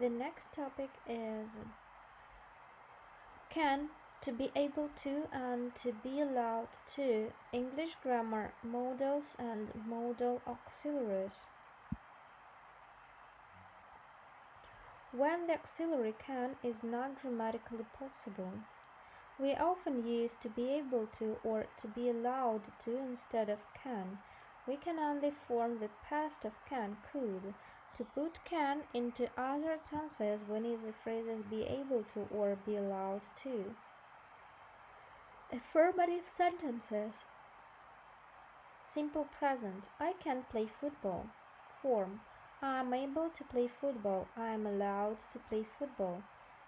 The next topic is can to be able to and to be allowed to English grammar modals and modal auxiliaries. When the auxiliary can is not grammatically possible, we often use to be able to or to be allowed to instead of can. We can only form the past of can, could. To put can into other tenses, we need the phrases be able to or be allowed to. Affirmative sentences. Simple present. I can play football. Form. I am able to play football. I am allowed to play football.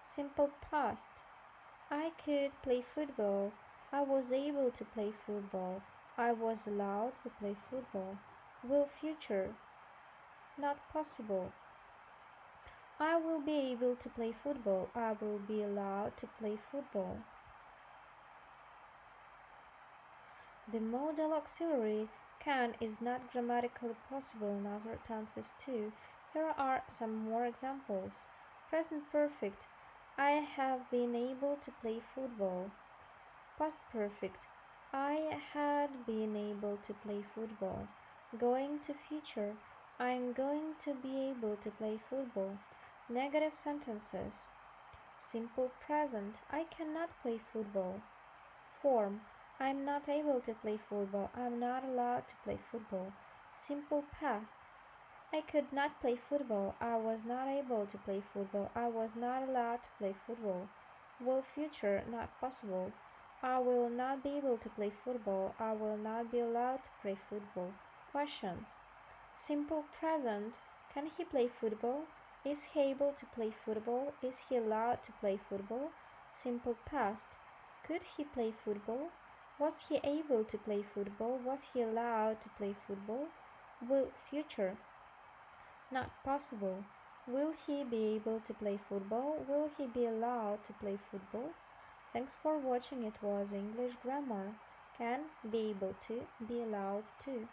Simple past. I could play football. I was able to play football. I was allowed to play football. Will future. Not possible. I will be able to play football. I will be allowed to play football. The modal auxiliary can is not grammatically possible in other tenses too. Here are some more examples. Present perfect. I have been able to play football. Past perfect. I had been able to play football. Going to future. I am going to be able to play football. Negative sentences. Simple present. I cannot play football. Form. I'm not able to play football. I'm not allowed to play football. Simple past. I could not play football. I was not able to play football. I was not allowed to play football. Will future not possible. I will not be able to play football. I will not be allowed to play football. Questions. Simple present. Can he play football? Is he able to play football? Is he allowed to play football? Simple past. Could he play football? Was he able to play football? Was he allowed to play football? Will future not possible. Will he be able to play football? Will he be allowed to play football? Thanks for watching. It was English grammar. Can be able to, be allowed to.